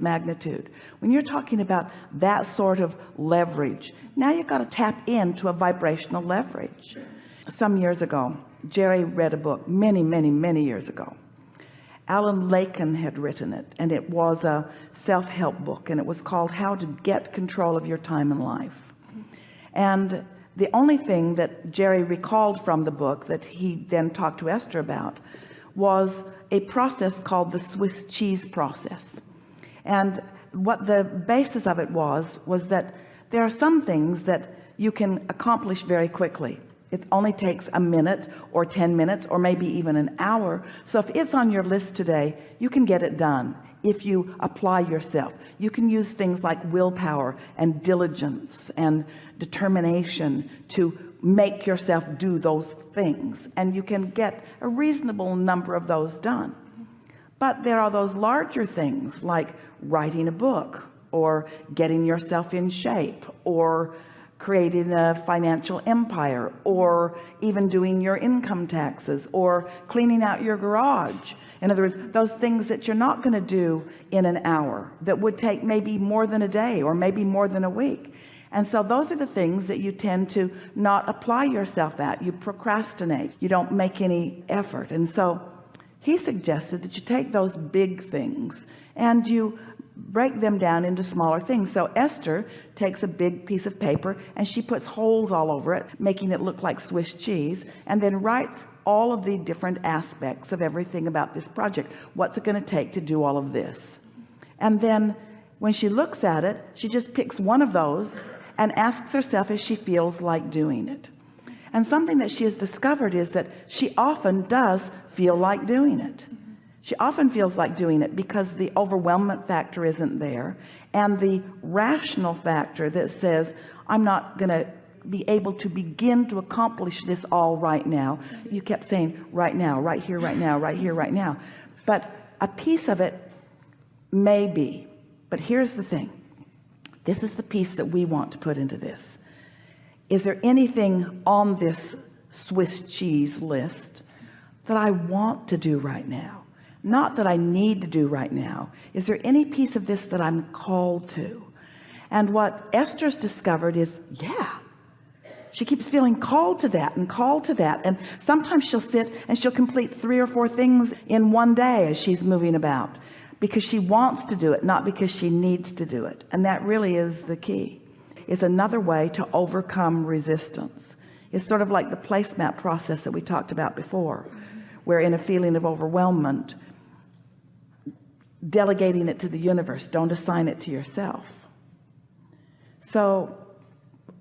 magnitude. When you're talking about that sort of leverage now you've got to tap into a vibrational leverage. Some years ago Jerry read a book many many many years ago. Alan Lakein had written it and it was a self-help book and it was called how to get control of your time in life. And the only thing that Jerry recalled from the book that he then talked to Esther about was a process called the Swiss cheese process and what the basis of it was was that there are some things that you can accomplish very quickly. It only takes a minute or 10 minutes or maybe even an hour. So if it's on your list today you can get it done if you apply yourself. You can use things like willpower and diligence and determination to make yourself do those things. And you can get a reasonable number of those done but there are those larger things like writing a book or getting yourself in shape or creating a financial empire or even doing your income taxes or cleaning out your garage. In other words those things that you're not going to do in an hour that would take maybe more than a day or maybe more than a week. And so those are the things that you tend to not apply yourself at. You procrastinate. You don't make any effort. And so he suggested that you take those big things and you break them down into smaller things. So Esther takes a big piece of paper and she puts holes all over it making it look like Swiss cheese and then writes all of the different aspects of everything about this project. What's it going to take to do all of this? And then when she looks at it she just picks one of those and asks herself if she feels like doing it and something that she has discovered is that she often does feel like doing it. She often feels like doing it because the overwhelmment factor isn't there and the rational factor that says I'm not gonna be able to begin to accomplish this all right now. You kept saying right now right here right now right here right now. But a piece of it may be. But here's the thing. This is the piece that we want to put into this is there anything on this Swiss cheese list that I want to do right now? Not that I need to do right now. Is there any piece of this that I'm called to? And what Esther's discovered is yeah she keeps feeling called to that and called to that. And sometimes she'll sit and she'll complete three or four things in one day as she's moving about because she wants to do it not because she needs to do it. And that really is the key it's another way to overcome resistance. It's sort of like the placemat process that we talked about before where in a feeling of overwhelmment delegating it to the universe. Don't assign it to yourself. So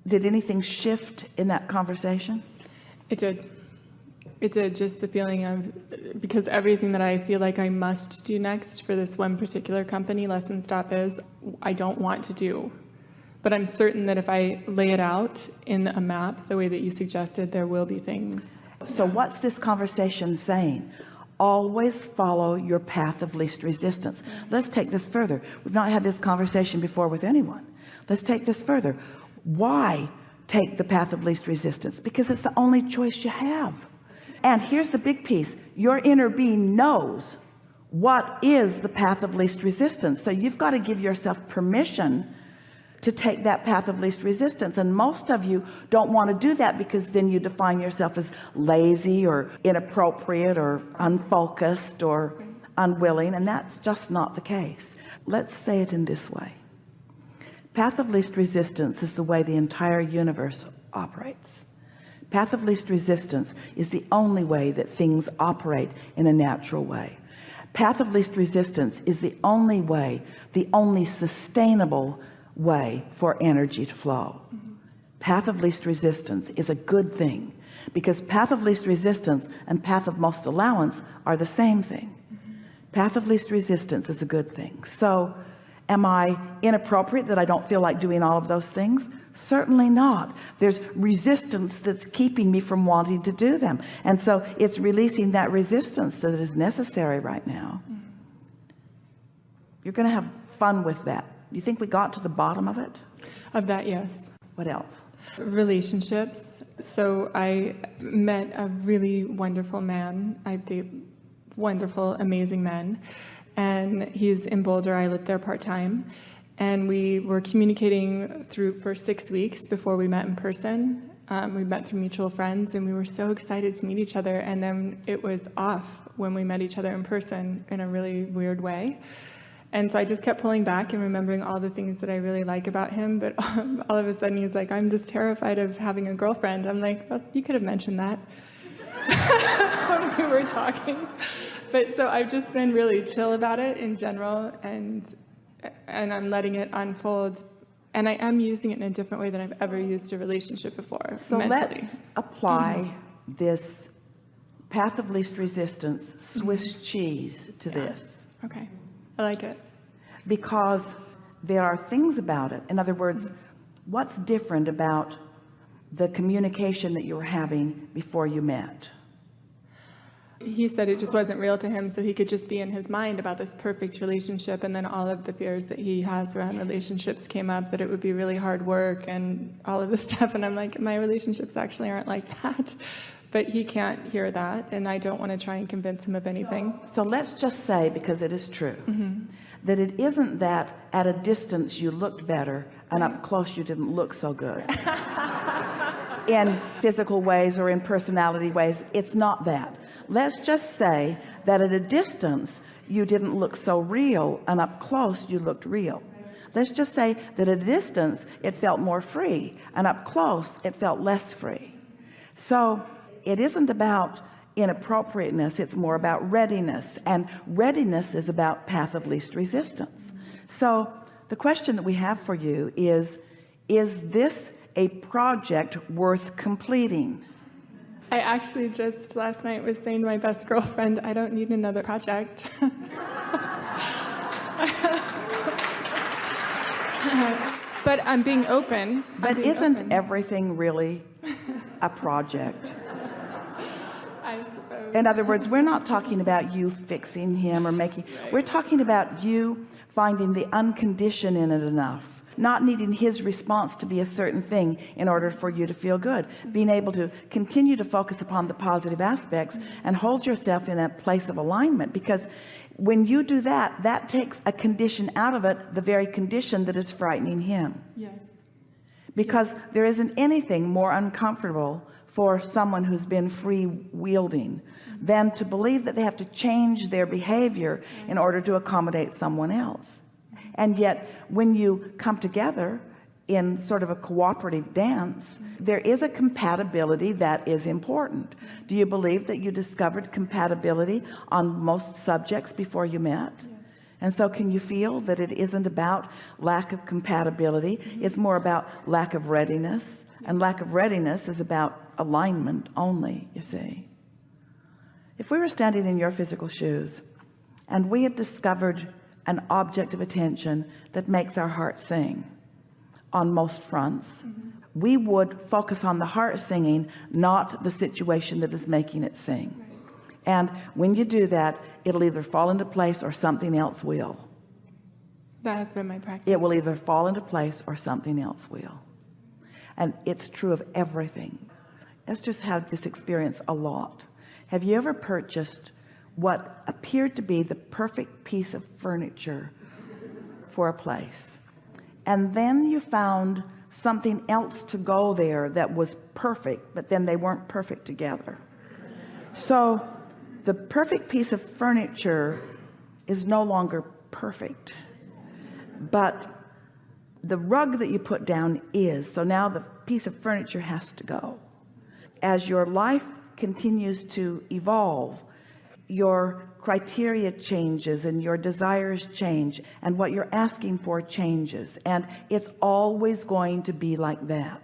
did anything shift in that conversation? It did. It did just the feeling of because everything that I feel like I must do next for this one particular company lesson stop is I don't want to do but I'm certain that if I lay it out in a map the way that you suggested there will be things. So what's this conversation saying? Always follow your path of least resistance. Mm-hmm. Let's take this further. We've not had this conversation before with anyone. Let's take this further. Why take the path of least resistance? Because it's the only choice you have. And here's the big piece. Your inner being knows what is the path of least resistance. So you've got to give yourself permission to take that path of least resistance. And most of you don't want to do that because then you define yourself as lazy or inappropriate or unfocused or unwilling and that's just not the case. Let's say it in this way. Path of least resistance is the way the entire universe operates. Path of least resistance is the only way that things operate in a natural way. Path of least resistance is the only way the only sustainable way for energy to flow mm -hmm. path of least resistance is a good thing because path of least resistance and path of most allowance are the same thing mm -hmm. path of least resistance is a good thing so am I inappropriate that I don't feel like doing all of those things certainly not there's resistance that's keeping me from wanting to do them and so it's releasing that resistance that is necessary right now mm -hmm. you're gonna have fun with that you think we got to the bottom of it of that yes what else relationships so I met a really wonderful man I date wonderful amazing men and he's in Boulder. I lived there part time, and we were communicating through for six weeks before we met in person. Um, we met through mutual friends, and we were so excited to meet each other. And then it was off when we met each other in person in a really weird way. And so I just kept pulling back and remembering all the things that I really like about him. But um, all of a sudden, he's like, "I'm just terrified of having a girlfriend." I'm like, "Well, you could have mentioned that." when we were talking. But so I've just been really chill about it in general and and I'm letting it unfold. And I am using it in a different way than I've ever used a relationship before. So mentally. let's apply mm-hmm. this path of least resistance, Swiss cheese to this. Okay. I like it. Because there are things about it. In other words, what's different about the communication that you were having before you met? He said it just wasn't real to him, so he could just be in his mind about this perfect relationship. And then all of the fears that he has around relationships came up that it would be really hard work and all of this stuff. And I'm like, my relationships actually aren't like that. But he can't hear that. And I don't want to try and convince him of anything. So let's just say, because it is true, mm-hmm. that it isn't that at a distance you looked better and up close you didn't look so good. in physical ways or in personality ways. It's not that. Let's just say that at a distance you didn't look so real and up close you looked real. Let's just say that at a distance it felt more free and up close it felt less free. So it isn't about inappropriateness it's more about readiness and readiness is about path of least resistance so the question that we have for you is is this a project worth completing I actually just last night was saying to my best girlfriend, I don't need another project. but I'm being open. I'm but being isn't open. everything really a project I suppose. in other words we're not talking about you fixing him or making we're talking about you finding the unconditioned in it enough not needing his response to be a certain thing in order for you to feel good being able to continue to focus upon the positive aspects and hold yourself in that place of alignment because when you do that that takes a condition out of it the very condition that is frightening him yes. because there isn't anything more uncomfortable for someone who's been free wielding than to believe that they have to change their behavior in order to accommodate someone else. And yet when you come together in sort of a cooperative dance there is a compatibility that is important. Do you believe that you discovered compatibility on most subjects before you met? And so can you feel that it isn't about lack of compatibility? It's more about lack of readiness and lack of readiness is about alignment only you see. If we were standing in your physical shoes and we had discovered an object of attention that makes our heart sing on most fronts mm-hmm. we would focus on the heart singing not the situation that is making it sing. And when you do that it'll either fall into place or something else will. That has been my practice. it will either fall into place or something else will and it's true of everything. Just have this experience a lot. Have you ever purchased what appeared to be the perfect piece of furniture for a place? And then you found something else to go there that was perfect but then they weren't perfect together. So the perfect piece of furniture is no longer perfect. But the rug that you put down is. So now the piece of furniture has to go. As your life continues to evolve your criteria changes and your desires change and what you're asking for changes. And it's always going to be like that.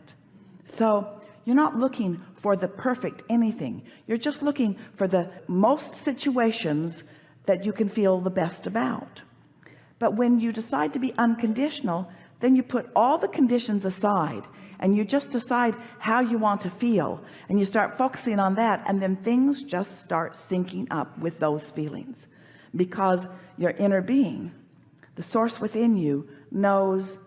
So you're not looking for the perfect anything. You're just looking for the most situations that you can feel the best about. But when you decide to be unconditional then you put all the conditions aside and you just decide how you want to feel and you start focusing on that and then things just start syncing up with those feelings. Because your inner being the source within you knows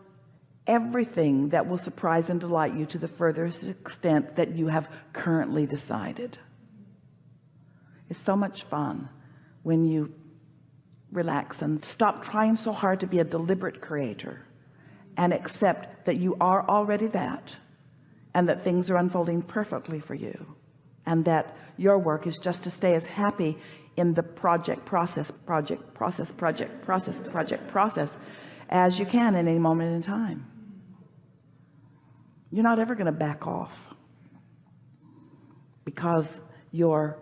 everything that will surprise and delight you to the furthest extent that you have currently decided. It's so much fun when you relax and stop trying so hard to be a deliberate creator and accept that you are already that and that things are unfolding perfectly for you and that your work is just to stay as happy in the project process project process project process project process as you can in any moment in time. You're not ever going to back off because your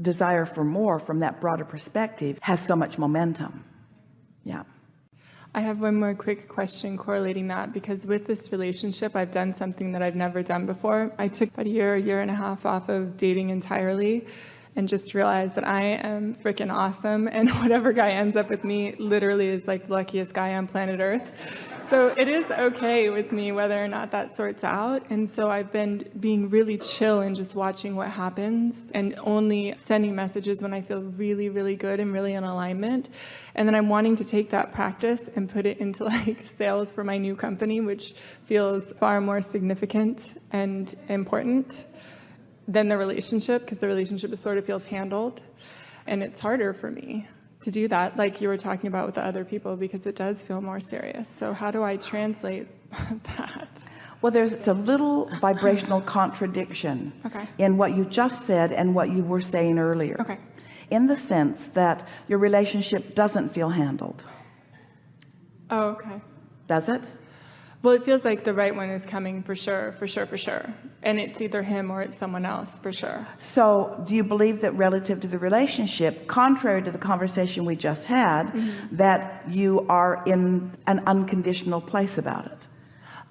desire for more from that broader perspective has so much momentum. Yeah I have one more quick question correlating that because with this relationship, I've done something that I've never done before. I took about a year, a year and a half off of dating entirely and just realize that I am freaking awesome and whatever guy ends up with me literally is like the luckiest guy on planet Earth. So it is okay with me whether or not that sorts out. And so I've been being really chill and just watching what happens and only sending messages when I feel really, really good and really in alignment. And then I'm wanting to take that practice and put it into like sales for my new company, which feels far more significant and important than the relationship because the relationship is sort of feels handled. And it's harder for me to do that, like you were talking about with the other people, because it does feel more serious. So how do I translate that? well there's it's a little vibrational contradiction Okay. in what you just said and what you were saying earlier Okay. in the sense that your relationship doesn't feel handled Oh, okay. does it Well, it feels like the right one is coming for sure, for sure, for sure. And it's either him or it's someone else for sure. so do you believe that relative to the relationship contrary to the conversation we just had Mm-hmm. that you are in an unconditional place about it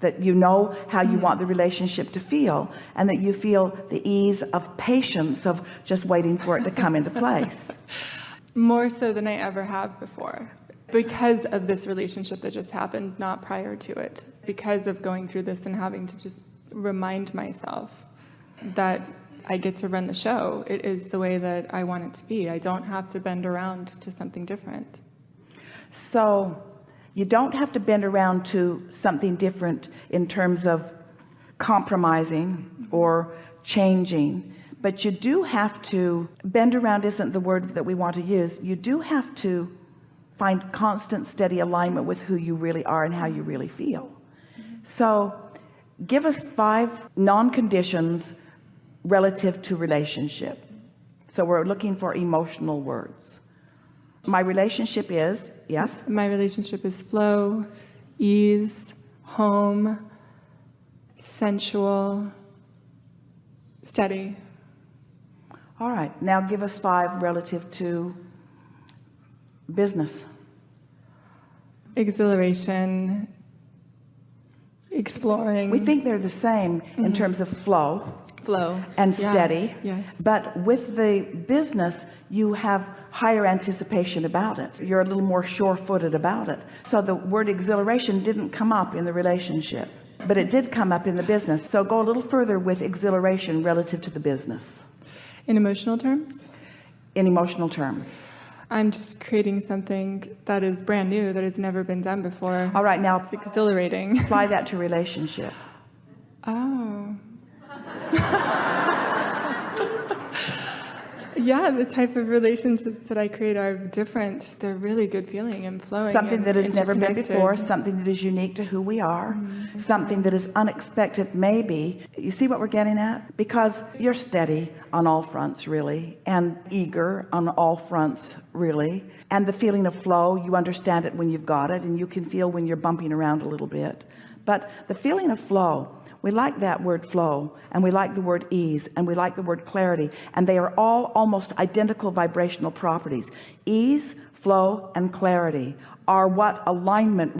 that you know how you want the relationship to feel and that you feel the ease of patience of just waiting for it to come into place More so than I ever have before. Because of this relationship that just happened, not prior to it. Because of going through this and having to just remind myself that I get to run the show. It is the way that I want it to be. I don't have to bend around to something different. so you don't have to bend around to something different in terms of compromising or changing but you do have to bend around isn't the word that we want to use you do have to find constant steady alignment with who you really are and how you really feel. So give us five non-conditions relative to relationship. So we're looking for emotional words. My relationship is yes? My relationship is flow, ease, home, sensual, steady. all right now give us five relative to business. Exhilaration, exploring. we think they're the same in mm-hmm. terms of flow flow. and Yeah, steady. Yes. but with the business you have higher anticipation about it. You're a little more sure-footed about it. So the word exhilaration didn't come up in the relationship but it did come up in the business. So go a little further with exhilaration relative to the business. In emotional terms, in emotional terms I'm just creating something that is brand new that has never been done before. all right now It's exhilarating. apply that to relationship Oh. yeah, the type of relationships that I create are different. They're really good feeling and flowing. something and that has never been before something that is unique to who we are mm-hmm. something that is unexpected maybe. You see what we're getting at? Because you're steady on all fronts really and eager on all fronts really. And the feeling of flow you understand it when you've got it and you can feel when you're bumping around a little bit. But the feeling of flow we like that word flow and we like the word ease and we like the word clarity and they are all almost identical vibrational properties. Ease flow and clarity are what alignment